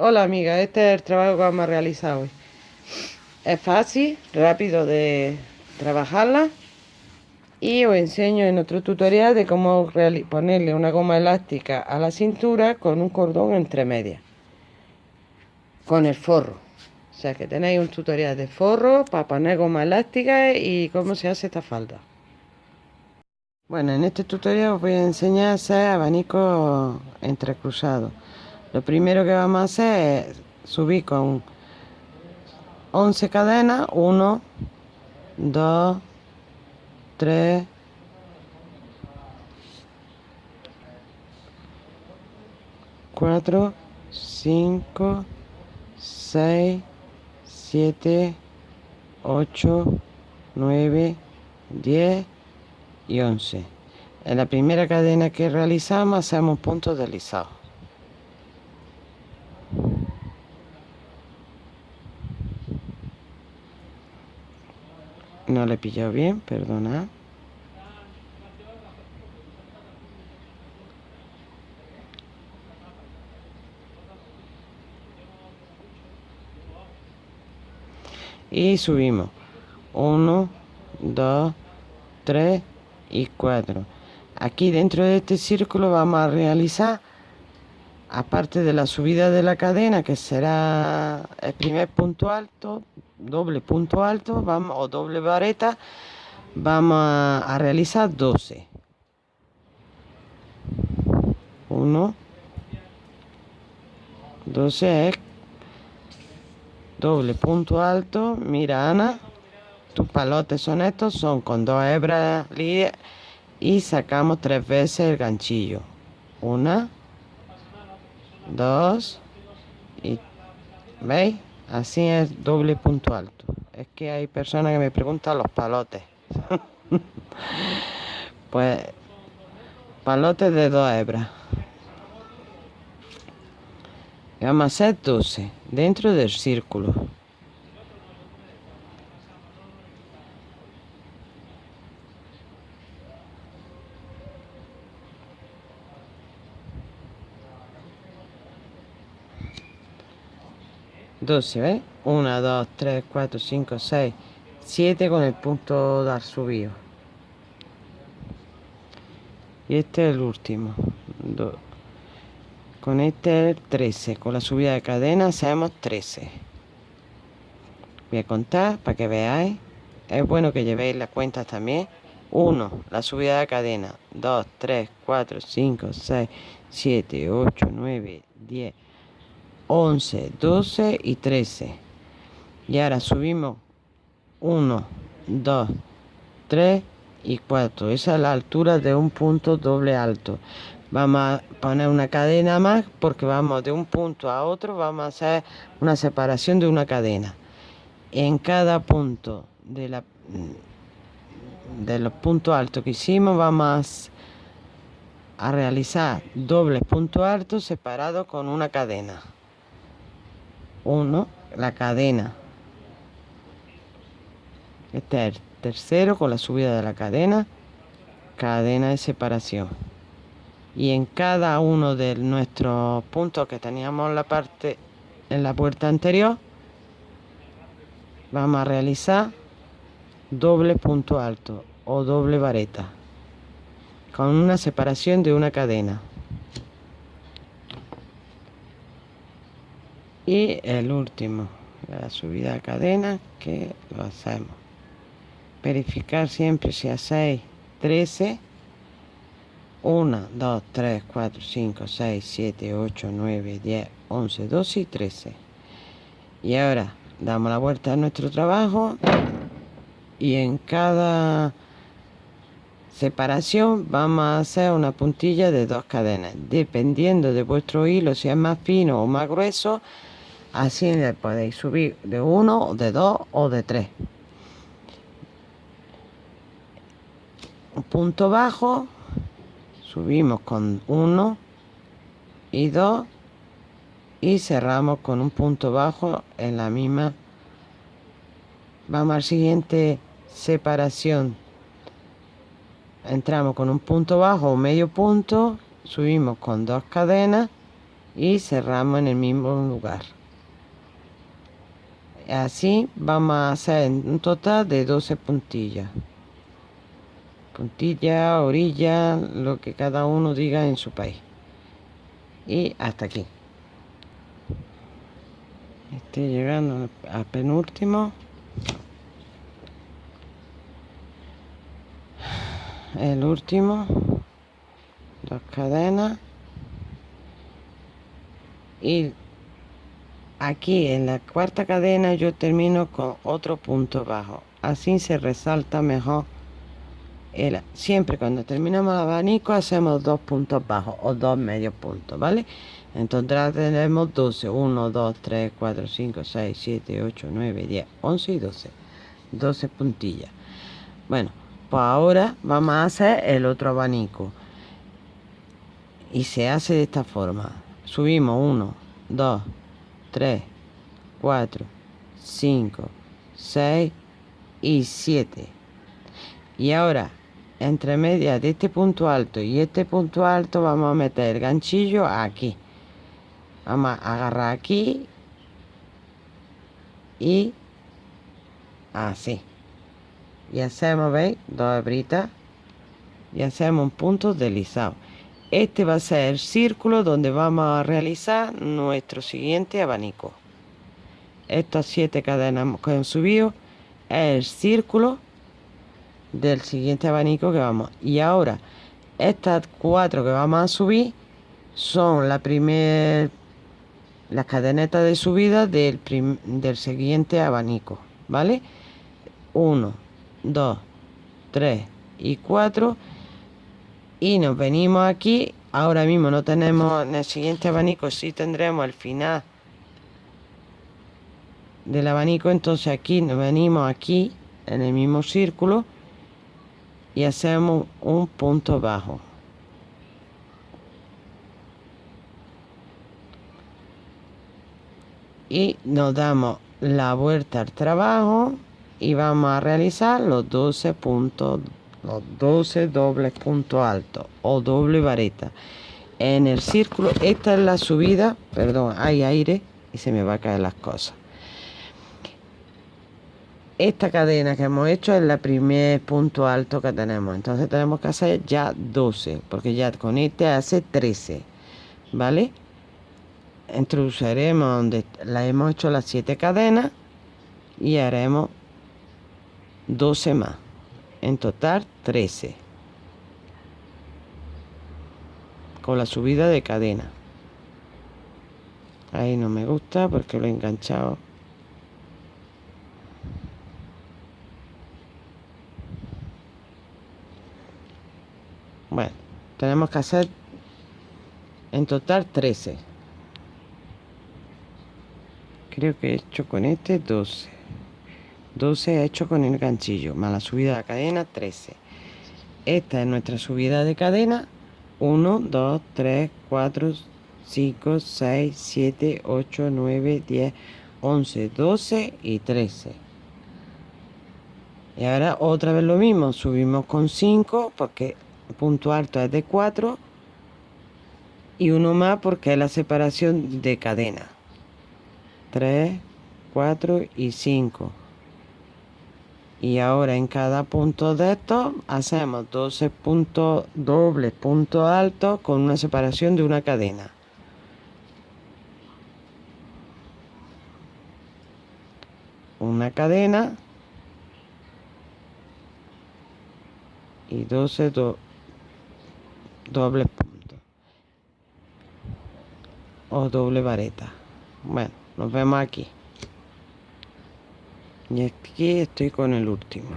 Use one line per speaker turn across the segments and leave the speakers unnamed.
Hola amiga, este es el trabajo que vamos a realizar hoy. Es fácil, rápido de trabajarla y os enseño en otro tutorial de cómo ponerle una goma elástica a la cintura con un cordón entre medias con el forro. O sea que tenéis un tutorial de forro para poner goma elástica y cómo se hace esta falda. Bueno en este tutorial os voy a enseñar a hacer abanico entrecruzado lo primero que vamos a hacer es subir con 11 cadenas 1 2 3 4 5 6 7 8 9 10 y 11 en la primera cadena que realizamos hacemos puntos deslizados no le he pillado bien, perdona. Y subimos. 1, 2, 3 y 4. Aquí dentro de este círculo vamos a realizar, aparte de la subida de la cadena, que será el primer punto alto, doble punto alto vamos, o doble vareta vamos a, realizar 12 1 12 es doble punto alto. Mira Ana tus palotes son estos son con dos hebras y sacamos tres veces el ganchillo. Una dos y veis Así es doble punto alto. Es que hay personas que me preguntan los palotes. pues palotes de dos hebras. Vamos a hacer 12 dentro del círculo. 12, ¿ves? 1, 2, 3, 4, 5, 6, 7 con el punto dar subido. Y este es el último. Con este es el 13. Con la subida de cadena hacemos 13. Voy a contar para que veáis. Es bueno que llevéis las cuentas también. 1. La subida de cadena. 2, 3, 4, 5, 6, 7, 8, 9, 10. 11, 12 y 13. Y ahora subimos 1, 2, 3 y 4. Esa es la altura de un punto doble alto. Vamos a poner una cadena más porque vamos de un punto a otro, vamos a hacer una separación de una cadena. En cada punto de, la, de los puntos altos que hicimos vamos a realizar dobles puntos altos separados con una cadena. 1 la cadena. Este es el tercero con la subida de la cadena cadena de separación. Y en cada uno de nuestros puntos que teníamos en la parte en la puerta anterior vamos a realizar doble punto alto o doble vareta con una separación de una cadena y el último la subida de cadena que lo hacemos. Verificar siempre si hacéis 13 1 2 3 4 5 6 7 8 9 10 11 12 y 13 y ahora damos la vuelta a nuestro trabajo y en cada separación vamos a hacer una puntilla de dos cadenas. Dependiendo de vuestro hilo si es más fino o más grueso así le podéis subir de uno de dos o de tres. Un punto bajo subimos con uno y dos y cerramos con un punto bajo en la misma. Vamos al siguiente separación. Entramos con un punto bajo o medio punto subimos con dos cadenas y cerramos en el mismo lugar así vamos a hacer un total de 12 puntillas. Puntilla, orilla, lo que cada uno diga en su país. Y hasta aquí. Estoy llegando al penúltimo. El último. Dos cadenas. Y aquí en la cuarta cadena yo termino con otro punto bajo. Así se resalta mejor el, siempre cuando terminamos el abanico hacemos dos puntos bajos o dos medios puntos vale entonces tenemos 12 1 2 3 4 5 6 7 8 9 10 11 y 12 12 puntillas. Bueno pues ahora vamos a hacer el otro abanico. Y se hace de esta forma. Subimos 1 2 3, 4, 5, 6 y 7. Y ahora, entre medias de este punto alto y este punto alto, vamos a meter el ganchillo aquí. Vamos a agarrar aquí y así. Y hacemos, ¿veis? Dos hebritas y hacemos un punto deslizado. Este va a ser el círculo donde vamos a realizar nuestro siguiente abanico. Estas siete cadenas que hemos subido es el círculo del siguiente abanico que vamos. Y ahora, estas cuatro que vamos a subir son la primera las cadenetas de subida del, del siguiente abanico, ¿vale? 1, 2, 3 y 4 y nos venimos aquí. Ahora mismo no tenemos en el siguiente abanico sí tendremos el final del abanico entonces aquí nos venimos aquí en el mismo círculo y hacemos un punto bajo. Y nos damos la vuelta al trabajo y vamos a realizar los 12 puntos los 12 dobles puntos altos o doble vareta. En el círculo esta es la subida perdón hay aire y se me va a caer las cosas. Esta cadena que hemos hecho es la primer punto alto que tenemos. Entonces tenemos que hacer ya 12 porque ya con este hace 13 vale introduciremos donde la hemos hecho las 7 cadenas y haremos 12 más en total 13 con la subida de cadena. Ahí no me gusta porque lo he enganchado. Bueno tenemos que hacer en total 13 creo que he hecho con este 12 12 hecho con el ganchillo más la subida de cadena 13 esta es nuestra subida de cadena 1 2 3 4 5 6 7 8 9 10 11 12 y 13 y ahora otra vez lo mismo subimos con 5 porque el punto alto es de 4 y uno más porque es la separación de cadena. 3 4 y 5 y ahora en cada punto de estos hacemos 12 puntos dobles puntos altos con una separación de una cadena. Una cadena y 12 dobles puntos o doble vareta. Bueno nos vemos aquí y aquí estoy con el último.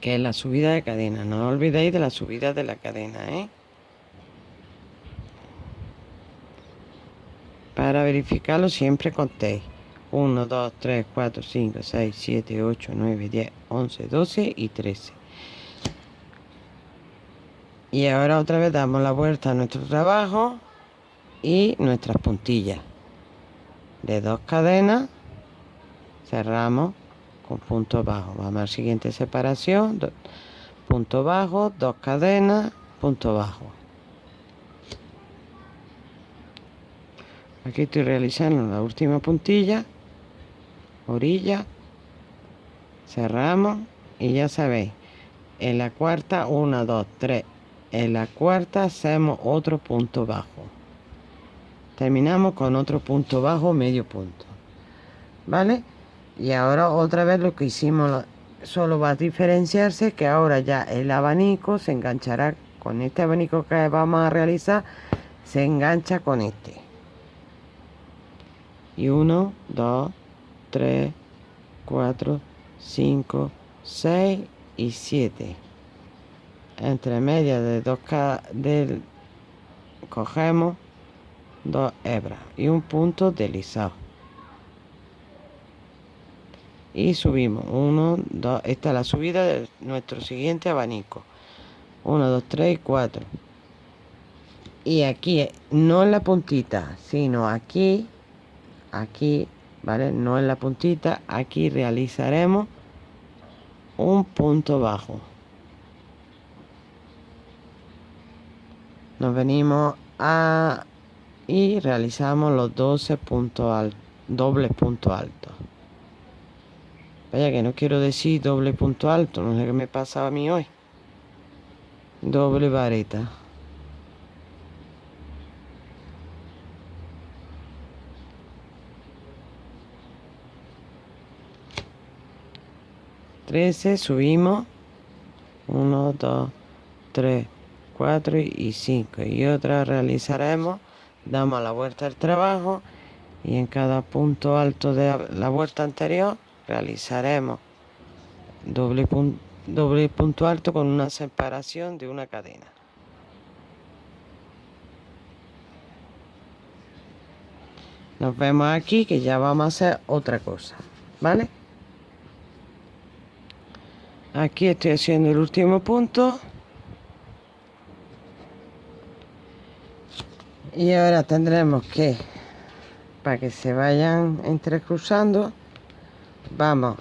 Que es la subida de cadena. No olvidéis de la subida de la cadena ¿eh? para verificarlo siempre contéis. 1, 2, 3, 4, 5, 6, 7, 8, 9, 10, 11, 12 y 13 y ahora otra vez damos la vuelta a nuestro trabajo y nuestras puntillas de dos cadenas cerramos con punto bajo. Vamos a la siguiente separación punto bajo dos cadenas punto bajo. Aquí estoy realizando la última puntilla orilla cerramos y ya sabéis en la cuarta 1 2 3 en la cuarta hacemos otro punto bajo terminamos con otro punto bajo medio punto. Vale y ahora otra vez lo que hicimos solo va a diferenciarse que ahora ya el abanico se enganchará con este abanico que vamos a realizar se engancha con este. Y 1 2 3 4 5 6 y 7 entre medias de dos del cogemos dos hebras y un punto deslizado y subimos. 1 2 esta es la subida de nuestro siguiente abanico. 1 2 3 y 4 y aquí no en la puntita sino aquí aquí vale no en la puntita. Aquí realizaremos un punto bajo. Nos venimos a y realizamos los 12 puntos altos dobles puntos altos vaya que no quiero decir doble punto alto no sé qué me pasa a mí hoy. Doble vareta. 13 subimos. 1 2 3 4 y 5 y otra realizaremos damos la vuelta al trabajo y en cada punto alto de la vuelta anterior realizaremos doble, doble punto alto con una separación de una cadena. Nos vemos aquí que ya vamos a hacer otra cosa vale aquí estoy haciendo el último punto y ahora tendremos que para que se vayan entrecruzando vamos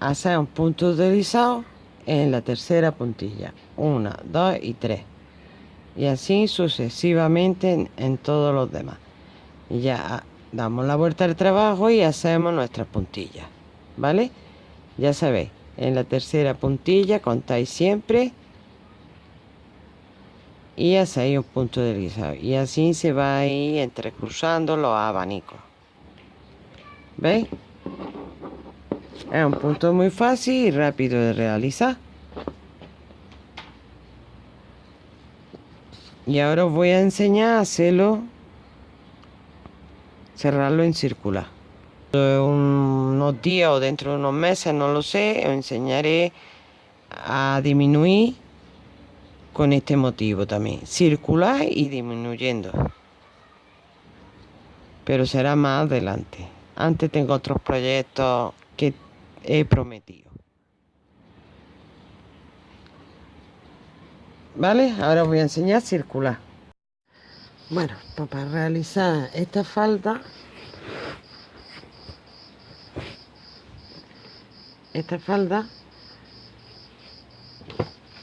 a hacer un punto deslizado en la tercera puntilla. Una dos y tres. Y así sucesivamente en, en todos los demás. Y ya damos la vuelta al trabajo y hacemos nuestras puntillas vale ya sabéis en la tercera puntilla contáis siempre y hacéis un punto deslizado y así se va a ir entrecruzando los abanicos ¿veis? es un punto muy fácil y rápido de realizar. Y ahora os voy a enseñar a hacerlo cerrarlo en circular. Unos días o dentro de unos meses, no lo sé, os enseñaré a disminuir con este motivo también, circular y disminuyendo. Pero será más adelante. Antes tengo otros proyectos que he prometido. ¿Vale? Ahora os voy a enseñar circular. Bueno, para realizar esta falda esta falda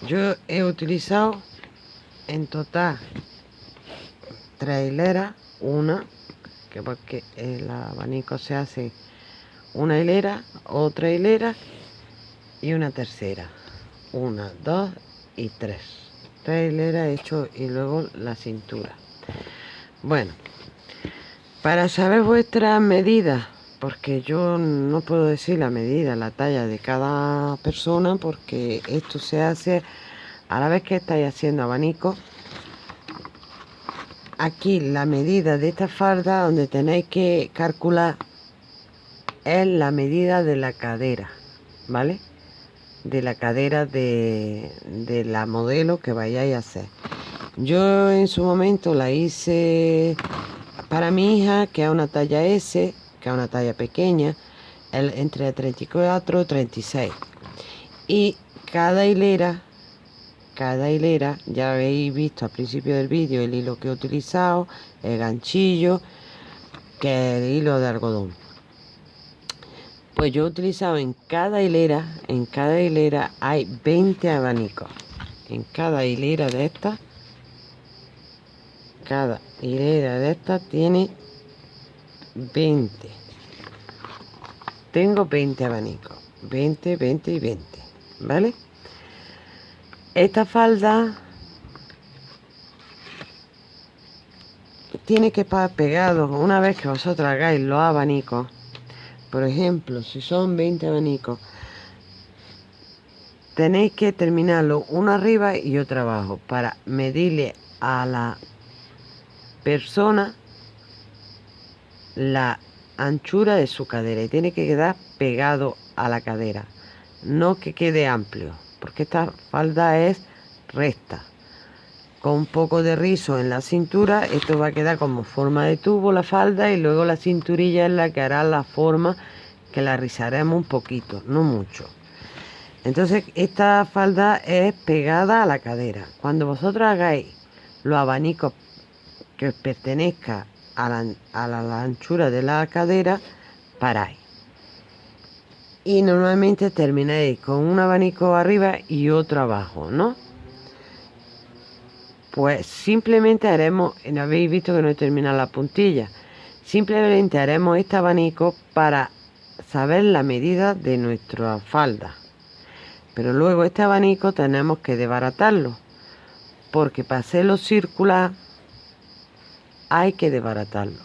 yo he utilizado en total tres hileras una que porque el abanico se hace una hilera otra hilera y una tercera. Una dos y tres. Tres hileras hecho y luego la cintura. Bueno para saber vuestras medidas porque yo no puedo decir la medida, la talla de cada persona porque esto se hace a la vez que estáis haciendo abanico. Aquí la medida de esta falda donde tenéis que calcular es la medida de la cadera vale de la cadera de, de la modelo que vayáis a hacer. Yo en su momento la hice para mi hija que es una talla S que es una talla pequeña, el, entre 34 y 36. Y cada hilera, cada hilera, ya habéis visto al principio del vídeo el hilo que he utilizado, el ganchillo, que es el hilo de algodón. Pues yo he utilizado en cada hilera, en cada hilera hay 20 abanicos. En cada hilera de estas, cada hilera de esta tiene 20 tengo 20 abanicos 20 20 y 20 vale esta falda tiene que estar pegado. Una vez que vosotros hagáis los abanicos por ejemplo si son 20 abanicos tenéis que terminarlo uno arriba y otro abajo para medirle a la persona la anchura de su cadera y tiene que quedar pegado a la cadera no que quede amplio porque esta falda es recta. Con un poco de rizo en la cintura esto va a quedar como forma de tubo la falda y luego la cinturilla es la que hará la forma que la rizaremos un poquito no mucho. Entonces esta falda es pegada a la cadera. Cuando vosotros hagáis los abanicos que os pertenezca a la, a la anchura de la cadera paráis y normalmente termináis con un abanico arriba y otro abajo ¿no? pues simplemente haremos, habéis visto que no he terminado la puntilla, simplemente haremos este abanico para saber la medida de nuestra falda. Pero luego este abanico tenemos que desbaratarlo, porque para hacerlo circular hay que desbaratarlo.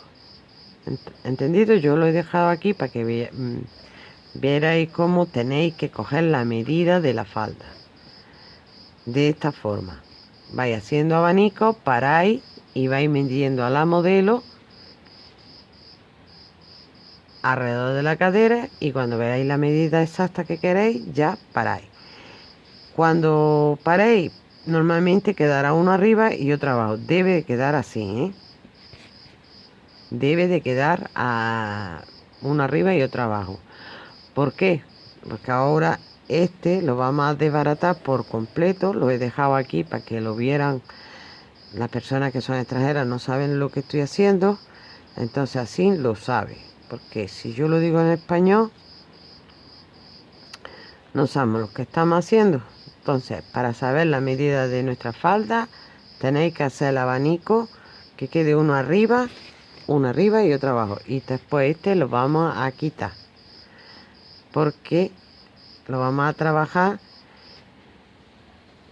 ¿Entendido? Yo lo he dejado aquí para que mm, vierais cómo tenéis que coger la medida de la falda. De esta forma vais haciendo abanico, paráis y vais midiendo a la modelo alrededor de la cadera y cuando veáis la medida exacta que queréis ya paráis cuando paréis normalmente quedará uno arriba y otro abajo debe de quedar así ¿eh? Debe de quedar a uno arriba y otro abajo. ¿por qué? porque ahora este lo vamos a desbaratar por completo lo he dejado aquí para que lo vieran las personas que son extranjeras no saben lo que estoy haciendo entonces así lo sabe. Porque si yo lo digo en español no sabemos lo que estamos haciendo. Entonces para saber la medida de nuestra falda tenéis que hacer el abanico que quede uno arriba uno arriba y otro abajo. Y después este lo vamos a quitar. Porque lo vamos a trabajar.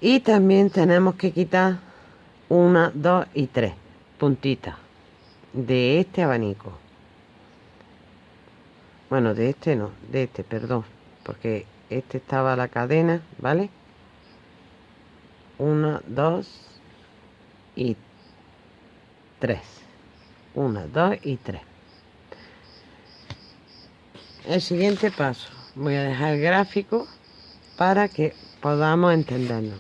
Y también tenemos que quitar una, dos y tres puntitas de este abanico. Bueno de este no, de este, perdón. Porque este estaba la cadena, ¿vale? una, dos y tres una, dos y tres. El siguiente paso. Voy a dejar el gráfico para que podamos entendernos.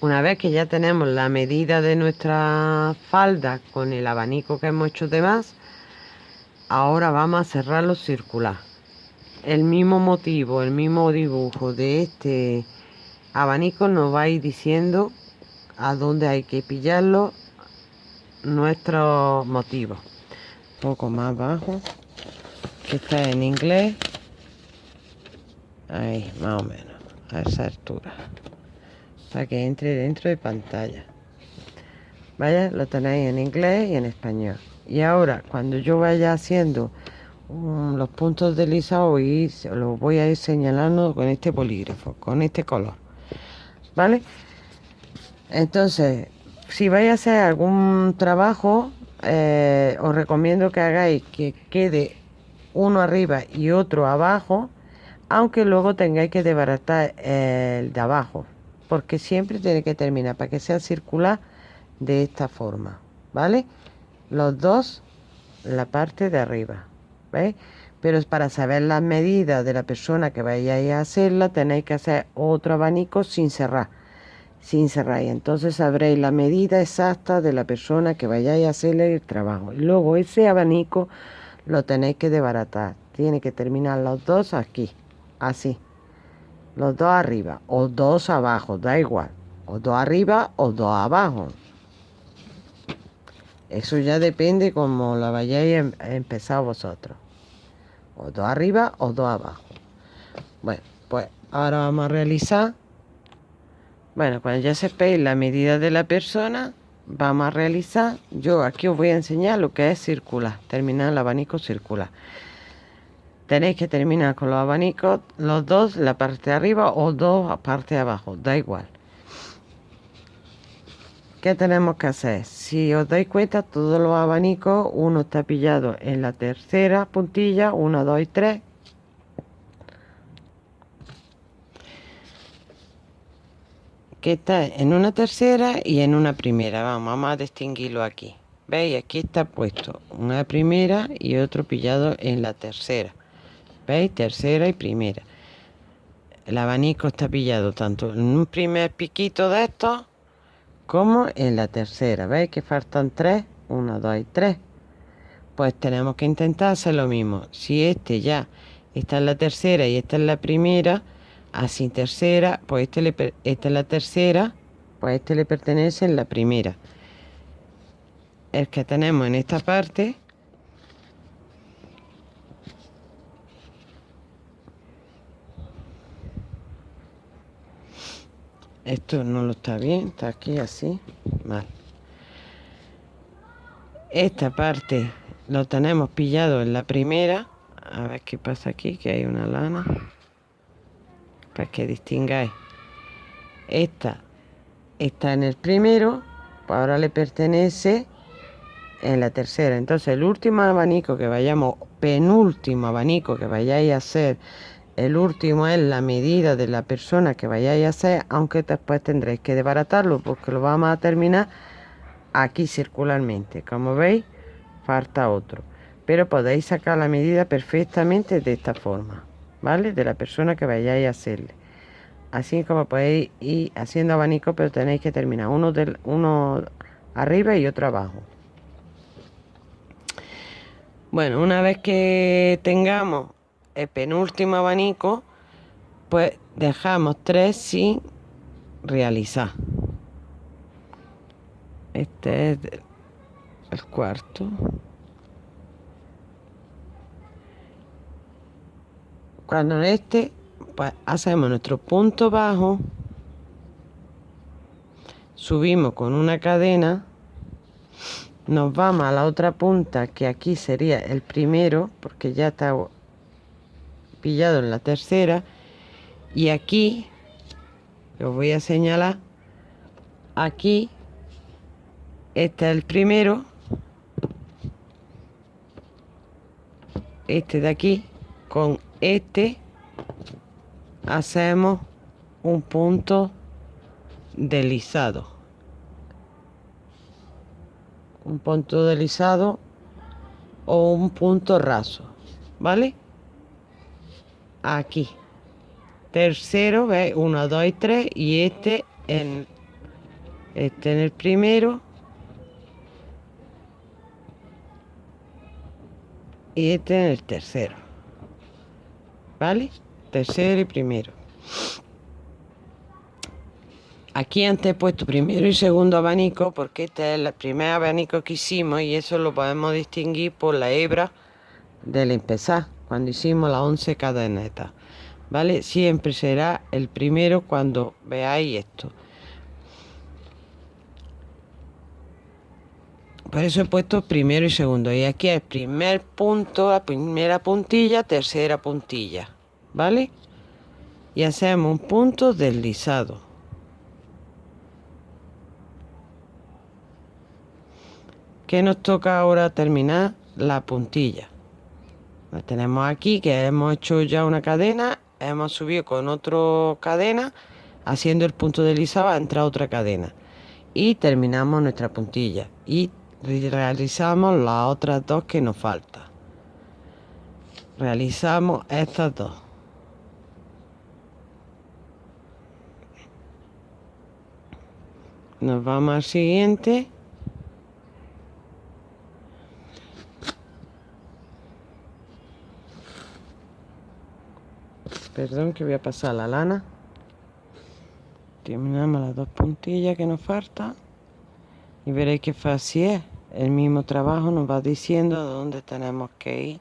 Una vez que ya tenemos la medida de nuestra falda con el abanico que hemos hecho de más ahora vamos a cerrarlo circular el mismo motivo el mismo dibujo de este abanico nos va a ir diciendo a dónde hay que pillarlo nuestro motivo. Un poco más bajo que está en inglés. Ahí más o menos a esa altura. Para que entre dentro de pantalla. Vaya lo tenéis en inglés y en español. Y ahora cuando yo vaya haciendo um, los puntos deslizados y los voy a ir señalando con este polígrafo con este color. Vale entonces si vais a hacer algún trabajo eh, os recomiendo que hagáis que quede uno arriba y otro abajo aunque luego tengáis que desbaratar el de abajo porque siempre tiene que terminar para que sea circular de esta forma vale los dos la parte de arriba ¿veis? pero para saber las medidas de la persona que vayáis a hacerla tenéis que hacer otro abanico sin cerrar sin cerrar. Entonces sabréis la medida exacta de la persona que vayáis a hacerle el trabajo. Y luego ese abanico lo tenéis que desbaratar. Tiene que terminar los dos aquí así. Los dos arriba o dos abajo da igual. O dos arriba o dos abajo. Eso ya depende como la vayáis em-, empezar vosotros. O dos arriba o dos abajo. Bueno pues ahora vamos a realizar bueno cuando ya sepáis la medida de la persona vamos a realizar yo aquí os voy a enseñar lo que es circular terminar el abanico circular tenéis que terminar con los abanicos los dos la parte de arriba o dos parte de abajo da igual ¿Qué tenemos que hacer? Si os dais cuenta, todos los abanicos, uno está pillado en la tercera puntilla, 1, 2 y 3. Está en una tercera y en una primera. Vamos, a distinguirlo aquí. ¿Veis? Aquí está puesto una primera y otro pillado en la tercera. ¿Veis? Tercera y primera. El abanico está pillado tanto en un primer piquito de estos como en la tercera. ¿Veis que faltan tres? Una, dos y tres. Pues tenemos que intentar hacer lo mismo. Si este ya está en la tercera y esta es la primera, así tercera, pues este le, esta es la tercera, pues este le pertenece en la primera. El que tenemos en esta parte esto no lo está bien está aquí así mal. Esta parte lo tenemos pillado en la primera. A ver qué pasa aquí que hay una lana para que distingáis esta está en el primero pues ahora le pertenece en la tercera entonces el último abanico que vayamos penúltimo abanico que vayáis a hacer el último es la medida de la persona que vayáis a hacer, aunque después tendréis que desbaratarlo porque lo vamos a terminar aquí circularmente. Como veis, falta otro. Pero podéis sacar la medida perfectamente de esta forma, ¿vale? De la persona que vayáis a hacerle. Así como podéis ir haciendo abanico, pero tenéis que terminar uno, del, uno arriba y otro abajo. Bueno, una vez que tengamos el penúltimo abanico, pues dejamos tres sin realizar. Este es el cuarto. Cuando este, pues hacemos nuestro punto bajo, subimos con una cadena, nos vamos a la otra punta que aquí sería el primero, porque ya está pillado en la tercera y aquí lo voy a señalar aquí este es el primero este de aquí con este hacemos un punto deslizado. Un punto deslizado o un punto raso vale aquí. Tercero ve 1 2 y 3 y este en este en el primero. Y este en el tercero vale tercero y primero. Aquí antes he puesto primero y segundo abanico porque este es el primer abanico que hicimos y eso lo podemos distinguir por la hebra del empezar cuando hicimos las 11 cadenetas. Vale siempre será el primero cuando veáis esto por eso he puesto primero y segundo. Y aquí el primer punto la primera puntilla tercera puntilla vale y hacemos un punto deslizado. Que nos toca ahora terminar la puntilla. La tenemos aquí que hemos hecho ya una cadena hemos subido con otra cadena haciendo el punto deslizado entra otra cadena. Y terminamos nuestra puntilla. Y realizamos las otras dos que nos falta. Realizamos estas dos. Nos vamos al siguiente. Perdón que voy a pasar la lana. Terminamos las dos puntillas que nos falta y veréis que fácil es. El mismo trabajo nos va diciendo dónde tenemos que ir.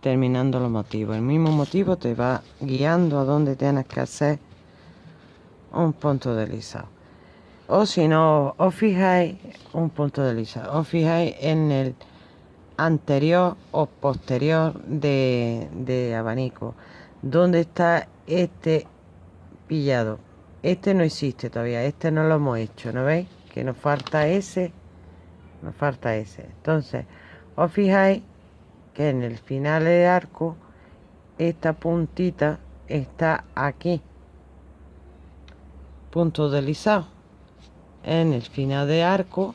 Terminando los motivos. El mismo motivo te va guiando a dónde tienes que hacer un punto deslizado o si no os fijáis un punto deslizado os fijáis en el anterior o posterior de, de abanico. Donde está este pillado este no existe todavía este no lo hemos hecho ¿no veis? Que nos falta ese nos falta ese. Entonces os fijáis que en el final del arco esta puntita está aquí punto deslizado. En el final de arco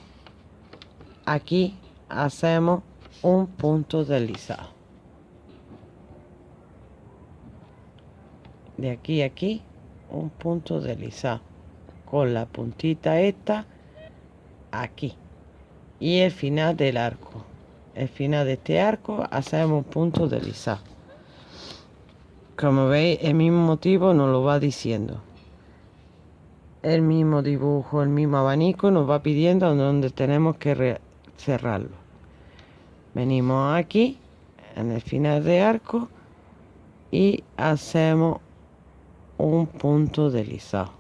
aquí hacemos un punto deslizado. De aquí a aquí un punto deslizado. Con la puntita esta aquí. Y el final del arco. El final de este arco hacemos un punto deslizado como veis el mismo motivo nos lo va diciendo. El mismo dibujo el mismo abanico nos va pidiendo donde tenemos que cerrarlo. Venimos aquí en el final de arco y hacemos un punto deslizado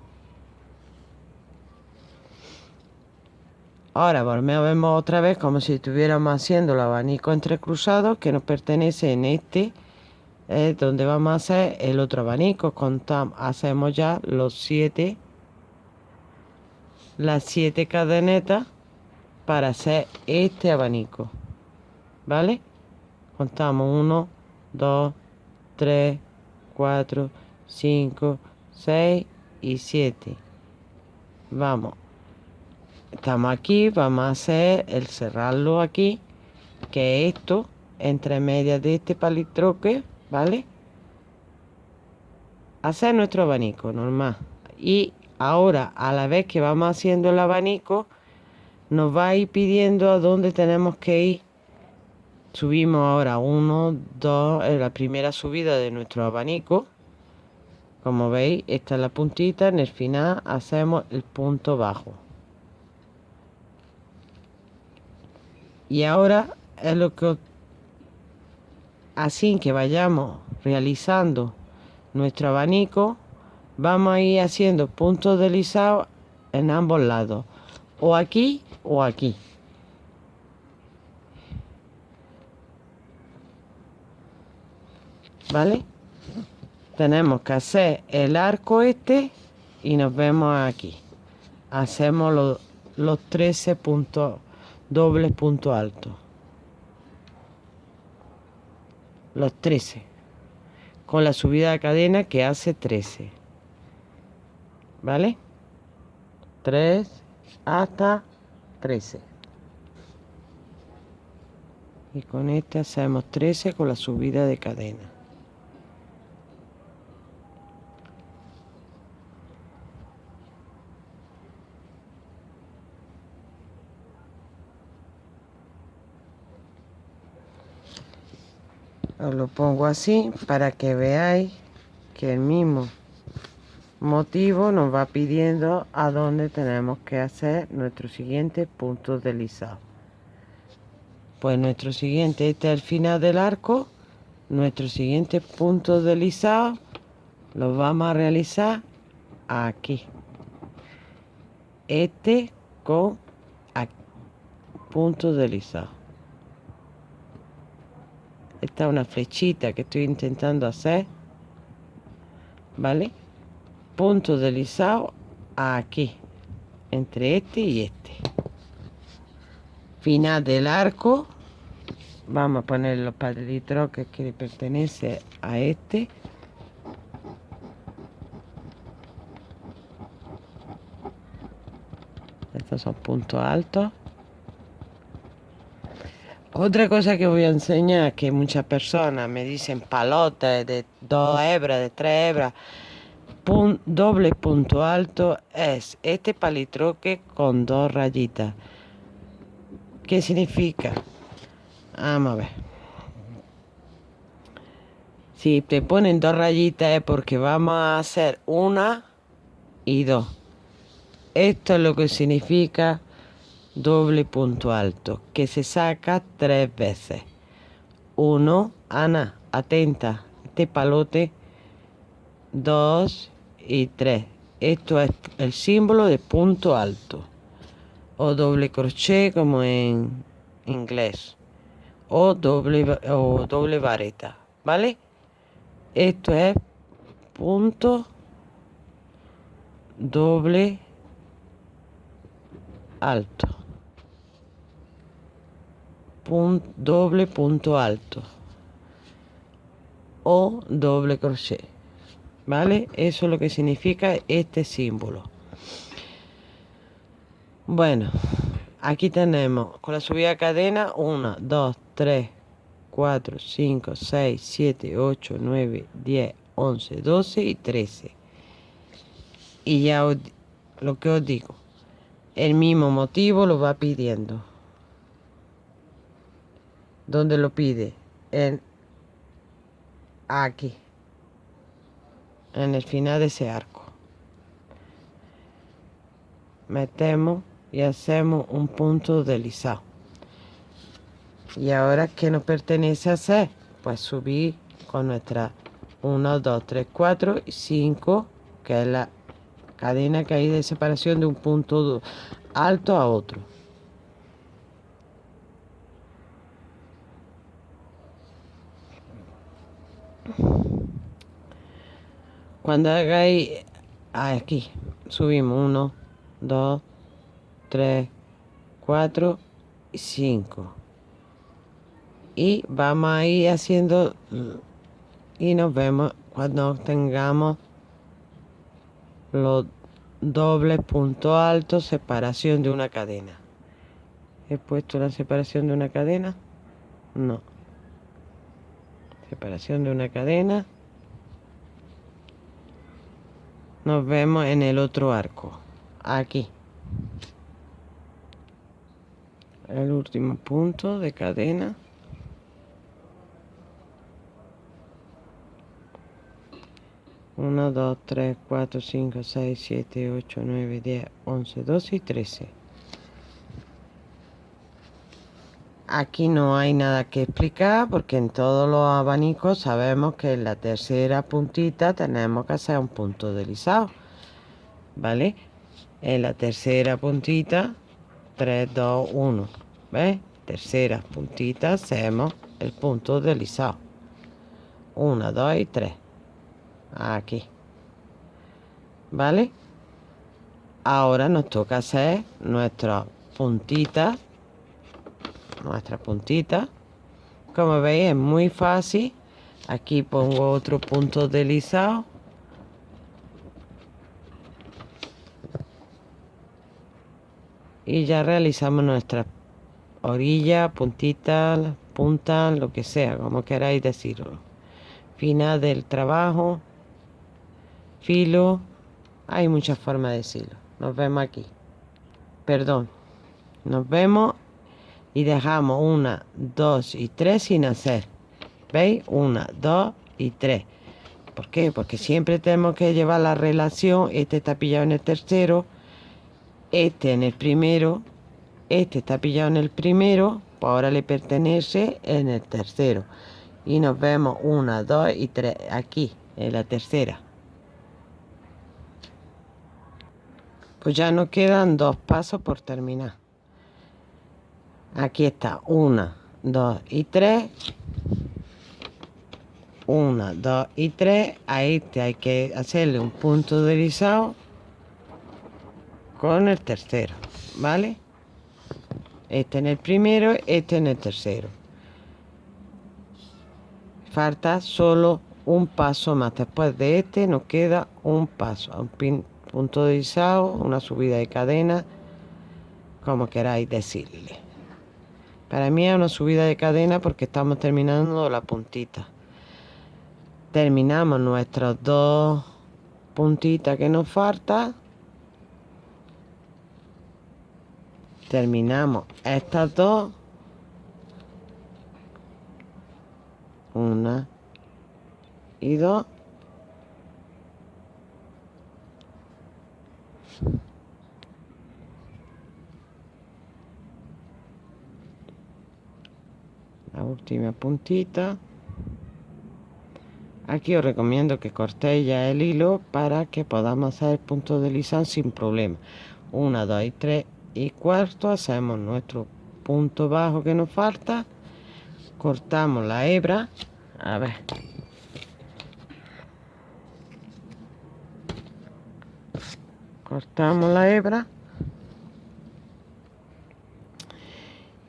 ahora volvemos otra vez como si estuviéramos haciendo el abanico entrecruzado que nos pertenece en este es donde vamos a hacer el otro abanico. Contamos hacemos ya los siete las siete cadenetas para hacer este abanico ¿vale? contamos 1 2 3 4 5 6 y 7 vamos estamos aquí vamos a hacer el cerrarlo aquí que esto entre medias de este palitroque vale hacer nuestro abanico normal. Y ahora a la vez que vamos haciendo el abanico nos va a ir pidiendo a dónde tenemos que ir. Subimos ahora uno, dos, en la primera subida de nuestro abanico. Como veis esta es la puntita en el final hacemos el punto bajo y ahora es lo que así que vayamos realizando nuestro abanico vamos a ir haciendo puntos deslizados en ambos lados o aquí o aquí ¿vale? tenemos que hacer el arco este y nos vemos aquí hacemos los, los 13 puntos dobles puntos altos los 13 con la subida de cadena que hace 13 ¿vale? 3 hasta 13 y con este hacemos 13 con la subida de cadena os lo pongo así para que veáis que el mismo motivo nos va pidiendo a dónde tenemos que hacer nuestro siguiente punto deslizado pues nuestro siguiente este es el final del arco nuestro siguiente punto deslizado lo vamos a realizar aquí. Este con punto deslizado esta es una flechita que estoy intentando hacer vale punto deslizado aquí entre este y este. Final del arco. Vamos a poner los padritos que le pertenece a este. Estos son puntos altos otra cosa que voy a enseñar que muchas personas me dicen palotes de dos hebras, de tres hebras, doble punto alto es este palitroque con dos rayitas. ¿Qué significa? Vamos a ver. Si te ponen dos rayitas es porque vamos a hacer una y dos. Esto es lo que significa doble punto alto que se saca tres veces. Uno Ana atenta este palote. Dos y tres. Esto es el símbolo de punto alto o doble crochet como en inglés o doble o doble vareta vale esto es punto doble alto doble punto alto. O doble crochet. Vale eso es lo que significa este símbolo. Bueno aquí tenemos con la subida de cadena 1 2 3 4 5 6 7 8 9 10 11 12 y 13 y ya lo que os digo el mismo motivo lo va pidiendo ¿Dónde lo pide? En aquí. En el final de ese arco. Metemos y hacemos un punto deslizado. Y ahora, ¿qué nos pertenece hacer? Pues subir con nuestra 1, 2, 3, 4 y 5, que es la cadena que hay de separación de un punto alto a otro. Cuando hagáis aquí, subimos 1, 2, 3, 4 y 5. Y vamos a ir haciendo y nos vemos cuando tengamos los dobles puntos altos, separación de una cadena. ¿He puesto la separación de una cadena? No separación de una cadena. Nos vemos en el otro arco aquí. El último punto de cadena. Uno, dos, tres, cuatro, cinco, seis, siete, ocho, nueve, diez, once, doce y trece. Aquí no hay nada que explicar porque en todos los abanicos sabemos que en la tercera puntita tenemos que hacer un punto deslizado. ¿Vale? En la tercera puntita, 3, 2, 1. ¿Ves? Tercera puntita hacemos el punto deslizado. 1, 2 y 3. Aquí. ¿Vale? Ahora nos toca hacer nuestras puntitas nuestra puntita como veis es muy fácil aquí pongo otro punto deslizado y ya realizamos nuestra orilla, puntita, punta, lo que sea, como queráis decirlo. Final del trabajo, filo, hay muchas formas de decirlo. Nos vemos aquí. Perdón. Nos vemos y dejamos una, dos y tres sin hacer. ¿Veis? Una, dos y tres. ¿Por qué? Porque siempre tenemos que llevar la relación. Este está pillado en el tercero, este en el primero, este está pillado en el primero, pues ahora le pertenece en el tercero. Y nos vemos una, dos y tres aquí, en la tercera. Pues ya nos quedan dos pasos por terminar aquí está. Una, dos y tres. Una, dos y tres. A este hay que hacerle un punto deslizado con el tercero vale este en el primero este en el tercero. Falta solo un paso más. Después de este nos queda un paso. Un punto deslizado una subida de cadena como queráis decirle para mí es una subida de cadena porque estamos terminando la puntita. Terminamos nuestras dos puntitas que nos falta. Terminamos estas dos. Una y dos. La última puntita. Aquí os recomiendo que cortéis ya el hilo para que podamos hacer el punto deslizado sin problema. 1 2 y 3 y cuarto hacemos nuestro punto bajo que nos falta. Cortamos la hebra. A ver. Cortamos la hebra.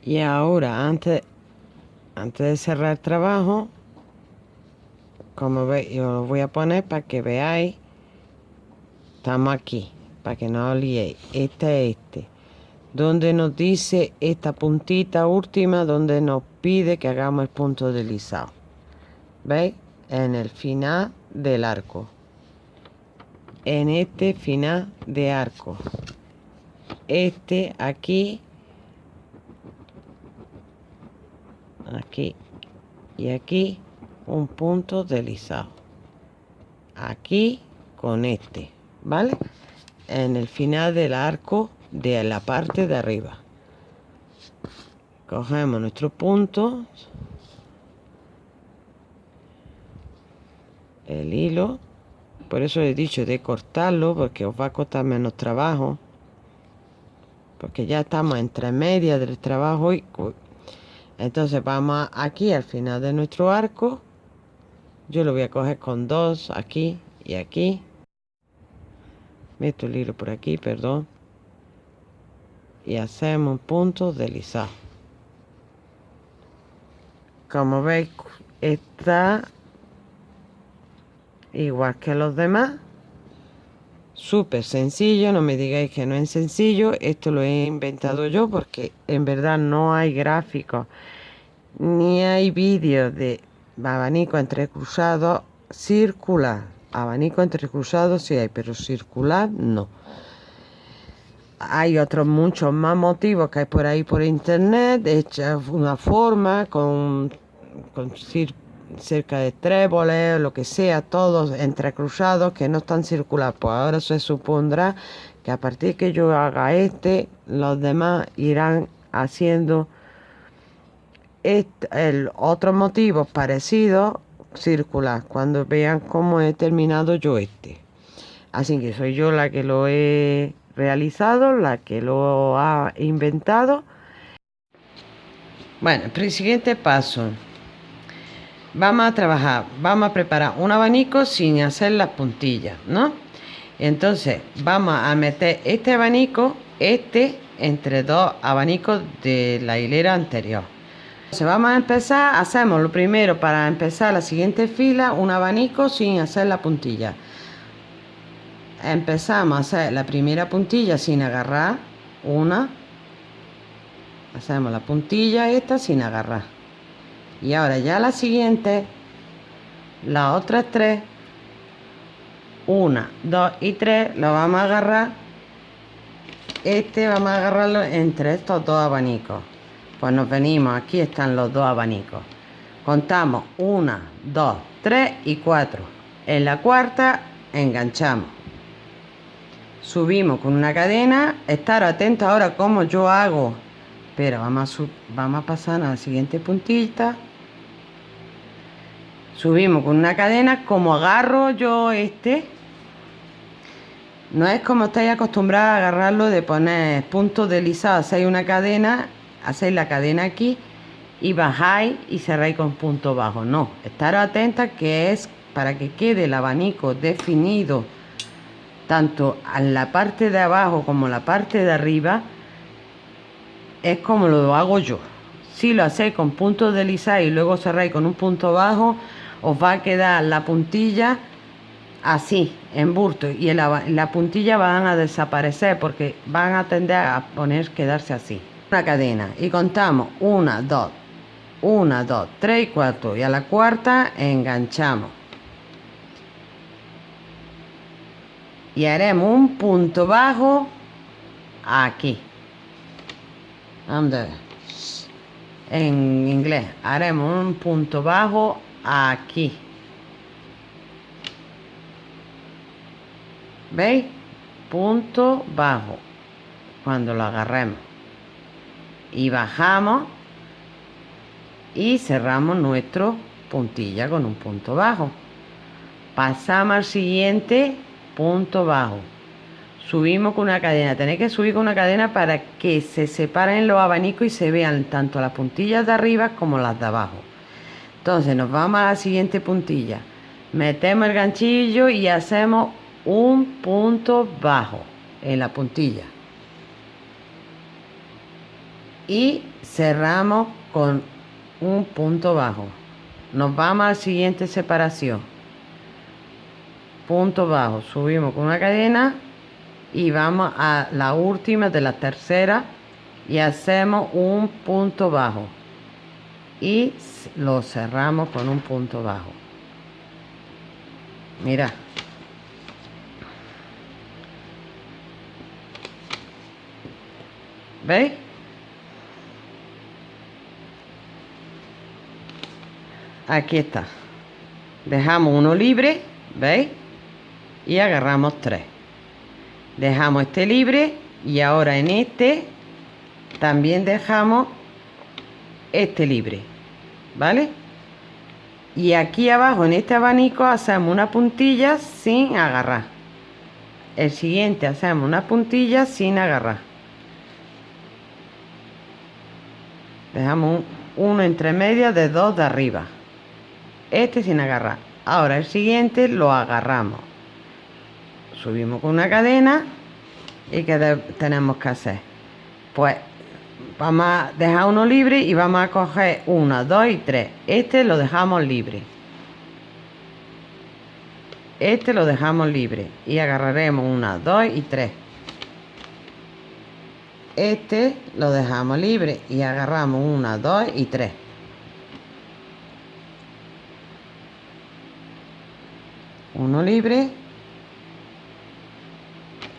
Y ahora antes antes de cerrar el trabajo como veis yo lo voy a poner para que veáis estamos aquí para que no os liéis este es este donde nos dice esta puntita última donde nos pide que hagamos el punto deslizado veis en el final del arco. En este final de arco. Este aquí aquí. Y aquí un punto deslizado. Aquí con este vale en el final del arco de la parte de arriba. Cogemos nuestro punto el hilo. Por eso he dicho de cortarlo porque os va a costar menos trabajo. Porque ya estamos entre medias del trabajo y entonces vamos aquí al final de nuestro arco. Yo lo voy a coger con dos aquí y aquí. Meto el hilo por aquí perdón. Y hacemos un punto deslizado como veis está igual que los demás súper sencillo no me digáis que no es sencillo esto lo he inventado yo porque en verdad no hay gráficos ni hay vídeos de abanico entrecruzado circular. Abanico entrecruzado sí hay pero circular no. Hay otros muchos más motivos que hay por ahí por internet hecha una forma con, con cerca de tréboles, lo que sea, todos entrecruzados que no están circulares. Pues ahora se supondrá que a partir que yo haga este, los demás irán haciendo el otro motivo parecido circular cuando vean cómo he terminado yo este. Así que soy yo la que lo he realizado, la que lo ha inventado. Bueno, el siguiente paso vamos a trabajar, vamos a preparar un abanico sin hacer las puntillas, ¿no? Entonces vamos a meter este abanico, este, entre dos abanicos de la hilera anterior. Entonces vamos a empezar, hacemos lo primero para empezar la siguiente fila, un abanico sin hacer la puntilla. Empezamos a hacer la primera puntilla sin agarrar, una, hacemos la puntilla esta sin agarrar y ahora ya la siguiente las otras tres. Una dos y tres lo vamos a agarrar. Este vamos a agarrarlo entre estos dos abanicos. Pues nos venimos aquí están los dos abanicos. Contamos una dos tres y cuatro. En la cuarta enganchamos. Subimos con una cadena estar atentos ahora como yo hago. Pero vamos a, vamos a pasar a la siguiente puntita subimos con una cadena como agarro yo este no es como estáis acostumbrados a agarrarlo de poner puntos deslizados hacéis una cadena hacéis la cadena aquí y bajáis y cerráis con punto bajo no estar atentas que es para que quede el abanico definido tanto en la parte de abajo como la parte de arriba es como lo hago yo. Si lo hacéis con puntos deslizados y luego cerráis con un punto bajo os va a quedar la puntilla así, en burto, y la, la puntilla van a desaparecer porque van a tender a poner, quedarse así. Una cadena y contamos una, dos, una, dos, tres y cuatro y a la cuarta enganchamos. Y haremos un punto bajo aquí. En inglés haremos un punto bajo aquí. ¿Veis? Punto bajo. Cuando lo agarremos. Y bajamos. Y cerramos nuestro puntilla con un punto bajo. pasamos al siguiente punto bajo subimos con una cadena tenéis que subir con una cadena para que se separen los abanicos y se vean tanto las puntillas de arriba como las de abajo entonces nos vamos a la siguiente puntilla. Metemos el ganchillo y hacemos un punto bajo en la puntilla. Y cerramos con un punto bajo. Nos vamos a la siguiente separación. Punto bajo. Subimos con una cadena y vamos a la última de la tercera y hacemos un punto bajo y lo cerramos con un punto bajo mira ¿veis? aquí está dejamos uno libre ¿veis? y agarramos tres dejamos este libre y ahora en este también dejamos este libre ¿vale? y aquí abajo en este abanico hacemos una puntilla sin agarrar. El siguiente hacemos una puntilla sin agarrar. Dejamos uno entre medias de dos de arriba. Este sin agarrar. Ahora el siguiente lo agarramos. Subimos con una cadena y que tenemos que hacer pues vamos a dejar uno libre y vamos a coger una, dos y tres. Este lo dejamos libre. Este lo dejamos libre y agarraremos una, dos y tres. Este lo dejamos libre y agarramos una, dos y tres. Uno libre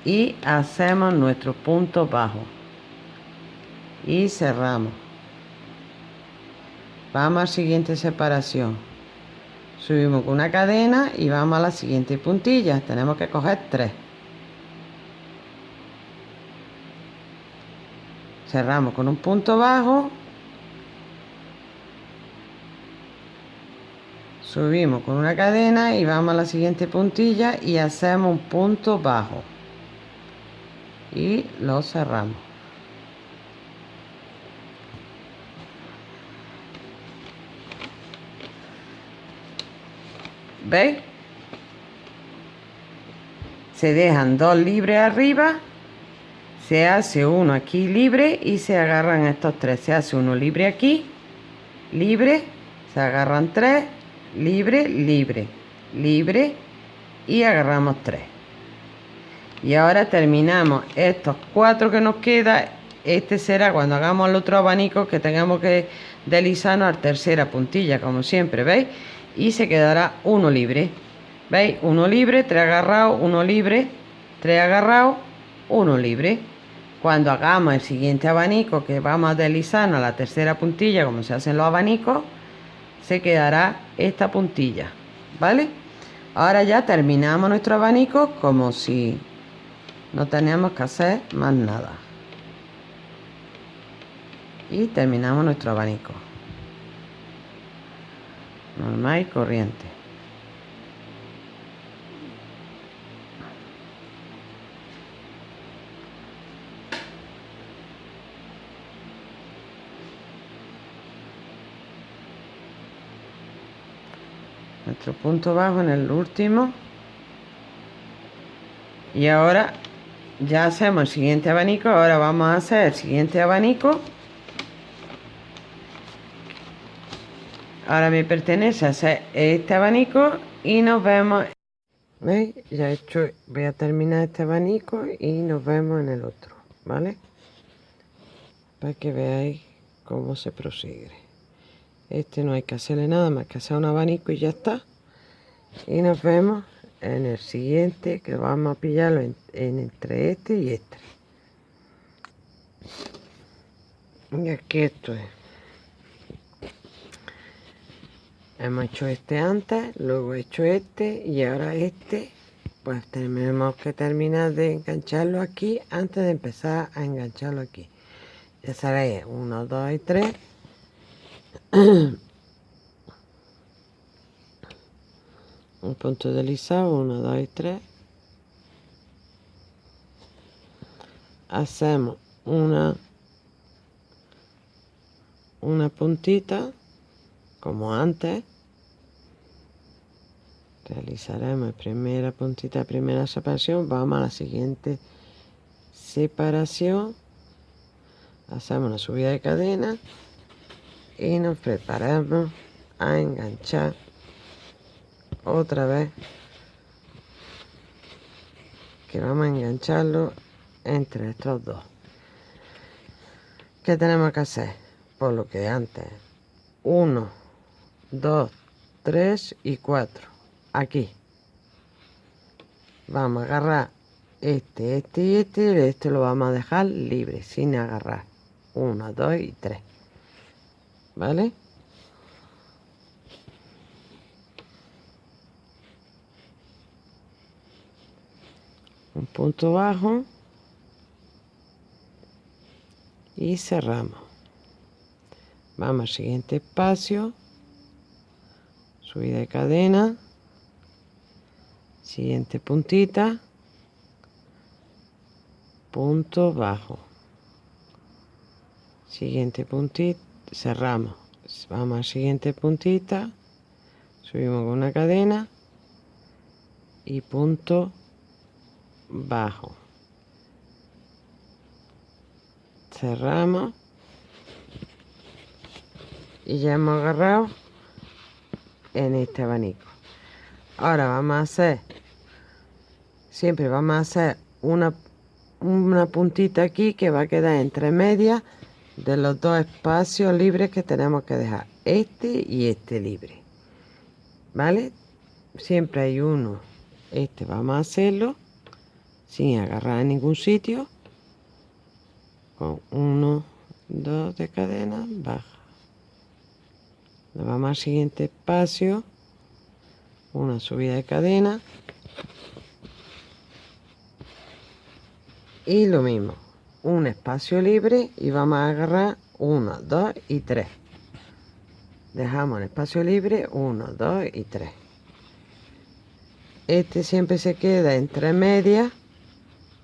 y hacemos nuestro punto bajo y cerramos. Vamos a la siguiente separación. Subimos con una cadena y vamos a la siguiente puntilla. Tenemos que coger tres. Cerramos con un punto bajo. Subimos con una cadena y vamos a la siguiente puntilla y hacemos un punto bajo. Y lo cerramos ¿veis? se dejan dos libres arriba se hace uno aquí libre y se agarran estos tres. Se hace uno libre aquí libre se agarran tres libre libre libre y agarramos tres. Y ahora terminamos estos cuatro que nos queda. Este será cuando hagamos el otro abanico que tengamos que deslizarnos a tercera puntilla como siempre veis y se quedará uno libre. Veis uno libre tres agarrados uno libre tres agarrados uno libre. Cuando hagamos el siguiente abanico que vamos a deslizarnos a la tercera puntilla como se hacen los abanicos se quedará esta puntilla vale ahora ya terminamos nuestro abanico como si no tenemos que hacer más nada. Y terminamos nuestro abanico normal y corriente. Nuestro punto bajo en el último. Y ahora ya hacemos el siguiente abanico. Ahora vamos a hacer el siguiente abanico ahora me pertenece hacer este abanico y nos vemos. ¿veis? ya he hecho voy a terminar este abanico y nos vemos en el otro ¿vale? para que veáis cómo se prosigue. Este no hay que hacerle nada más que hacer un abanico y ya está. Y nos vemos en el siguiente que vamos a pillarlo en, entre este y este. Y aquí esto es hemos hecho este antes luego he hecho este y ahora este. Pues tenemos que terminar de engancharlo aquí antes de empezar a engancharlo aquí. Ya sabéis 1 2 y 3 1, un punto deslizado 1 2 y 3 hacemos una una puntita como antes realizaremos primera puntita primera separación. Vamos a la siguiente separación. Hacemos una subida de cadena y nos preparamos a enganchar otra vez. Que vamos a engancharlo entre estos dos. ¿qué tenemos que hacer? por lo que antes 1 2 3 y 4 aquí. Vamos a agarrar este, este y este este lo vamos a dejar libre sin agarrar. 1, 2 y 3 ¿vale? un punto bajo. Y cerramos. Vamos al siguiente espacio. Subida de cadena siguiente puntita. Punto bajo. Siguiente puntita. Cerramos. Vamos al siguiente puntita. Subimos con una cadena. Y punto bajo. Cerramos. Y ya hemos agarrado en este abanico. Ahora vamos a hacer siempre vamos a hacer una una puntita aquí que va a quedar entre medias de los dos espacios libres que tenemos que dejar este y este libre vale siempre hay uno este vamos a hacerlo sin agarrar en ningún sitio con uno dos de cadena baja. Nos vamos al siguiente espacio una subida de cadena y lo mismo un espacio libre y vamos a agarrar 1 2 y 3 dejamos el espacio libre 1 2 y 3 este siempre se queda entre medias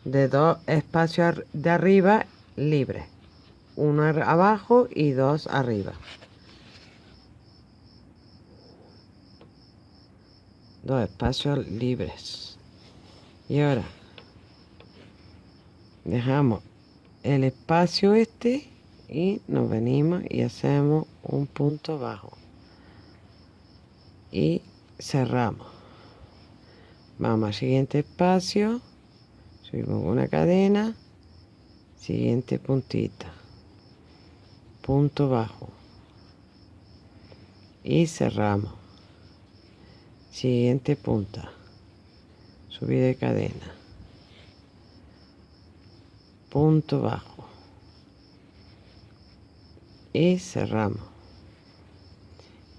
de dos espacios de arriba libres uno abajo y dos arriba. Dos espacios libres. Y ahora dejamos el espacio este y nos venimos y hacemos un punto bajo. Y cerramos. Vamos al siguiente espacio. Subimos una cadena. Siguiente puntita. Punto bajo. Y cerramos. Siguiente punta. Subida de cadena punto bajo. Y cerramos.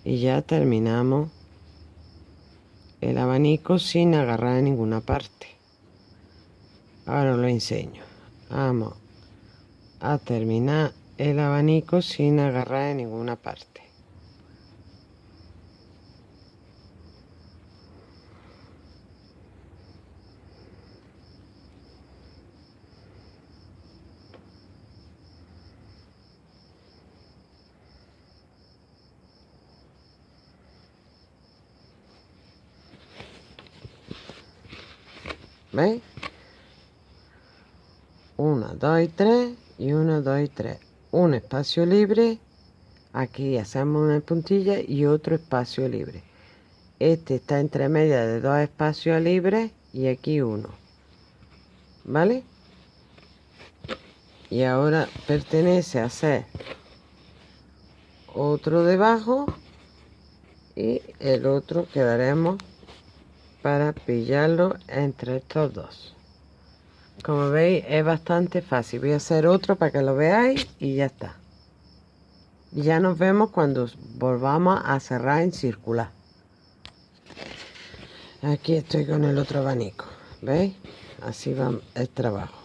Y ya terminamos el abanico sin agarrar en ninguna parte. Ahora lo enseño. Vamos a terminar el abanico sin agarrar en ninguna parte ¿Veis? 1, 2 y 3 y 1, 2 y 3. Un espacio libre. Aquí hacemos una puntilla y otro espacio libre. Este está entre media de dos espacios libres y aquí uno. ¿Vale? Y ahora pertenece a hacer otro debajo y el otro quedaremos para pillarlo entre estos dos. Como veis es bastante fácil. Voy a hacer otro para que lo veáis y ya está. Ya nos vemos cuando volvamos a cerrar en circular. Aquí estoy con el otro abanico veis así va el trabajo.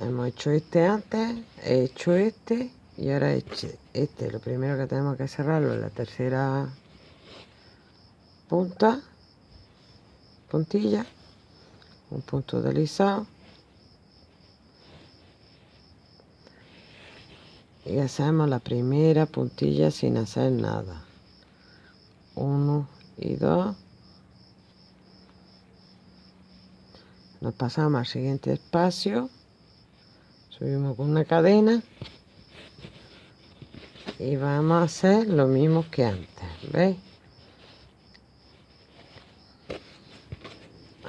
Hemos hecho este antes he hecho este y ahora este, este. Lo primero que tenemos que cerrarlo en la tercera punta puntilla un punto deslizado. Y hacemos la primera puntilla sin hacer nada. Uno y dos. Nos pasamos al siguiente espacio. Subimos con una cadena. Y vamos a hacer lo mismo que antes ¿veis?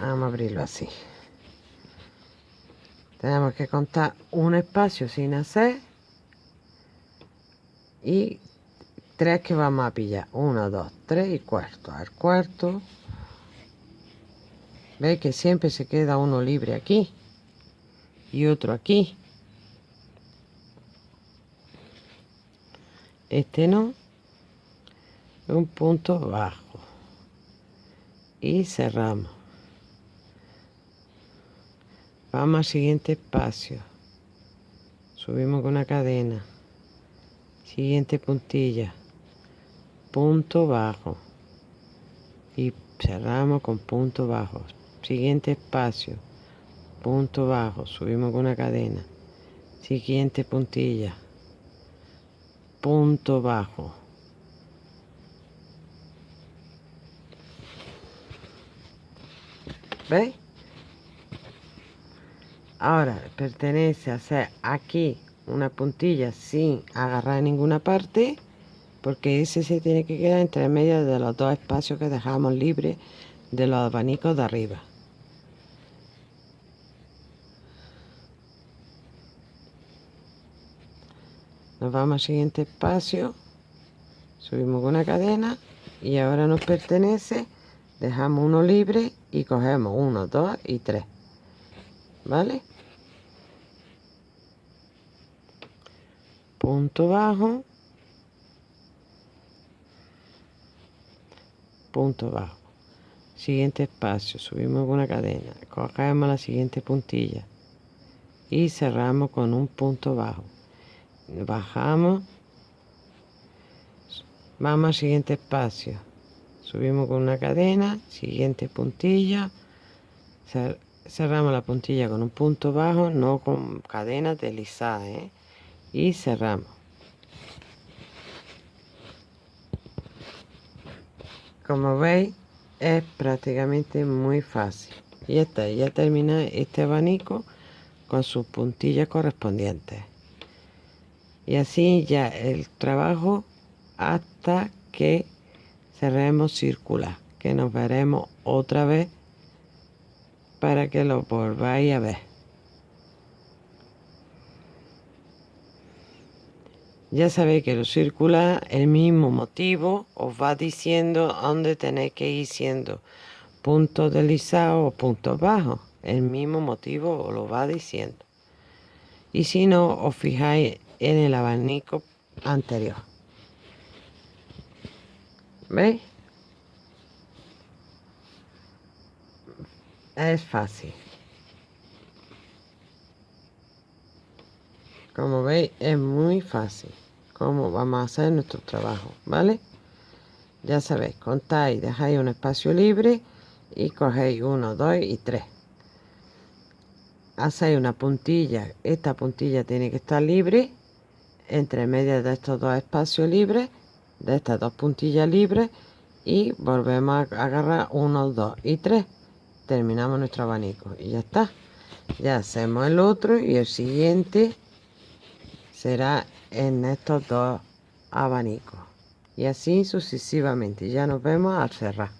Vamos a abrirlo así. Tenemos que contar un espacio sin hacer y tres que vamos a pillar. Uno dos tres y cuarto. Al cuarto veis que siempre se queda uno libre aquí y otro aquí. Este no un punto bajo. Y cerramos vamos al siguiente espacio. Subimos con una cadena. Siguiente puntilla. Punto bajo. Y cerramos con punto bajo. Siguiente espacio. Punto bajo. Subimos con una cadena. Siguiente puntilla. Punto bajo. ¿veis? Ahora pertenece a hacer aquí una puntilla sin agarrar ninguna parte porque ese se tiene que quedar entre medio de los dos espacios que dejamos libres de los abanicos de arriba. Nos vamos al siguiente espacio. Subimos con una cadena y ahora nos pertenece dejamos uno libre y cogemos uno, dos y tres. ¿vale? Punto bajo punto bajo siguiente espacio subimos con una cadena cogemos la siguiente puntilla y cerramos con un punto bajo bajamos vamos al siguiente espacio subimos con una cadena siguiente puntilla cerramos la puntilla con un punto bajo no con cadenas deslizadas ¿eh? Y cerramos. Como veis es prácticamente muy fácil. Y está ya termina este abanico con sus puntillas correspondientes. Y así ya el trabajo hasta que cerremos circular que nos veremos otra vez para que lo volváis a ver ya sabéis que lo circular el mismo motivo os va diciendo dónde tenéis que ir siendo puntos deslizados o puntos bajos el mismo motivo os lo va diciendo y si no os fijáis en el abanico anterior. ¿Veis? Es fácil. Como veis, es muy fácil. Cómo vamos a hacer nuestro trabajo, ¿vale? Ya sabéis, contáis, dejáis un espacio libre y cogéis uno, dos y tres. Hacéis una puntilla. Esta puntilla tiene que estar libre entre medias de estos dos espacios libres, de estas dos puntillas libres, y volvemos a agarrar uno, dos y tres. Terminamos nuestro abanico y ya está. Ya hacemos el otro y el siguiente será en estos dos abanicos. Y así sucesivamente. Ya nos vemos al cerrar.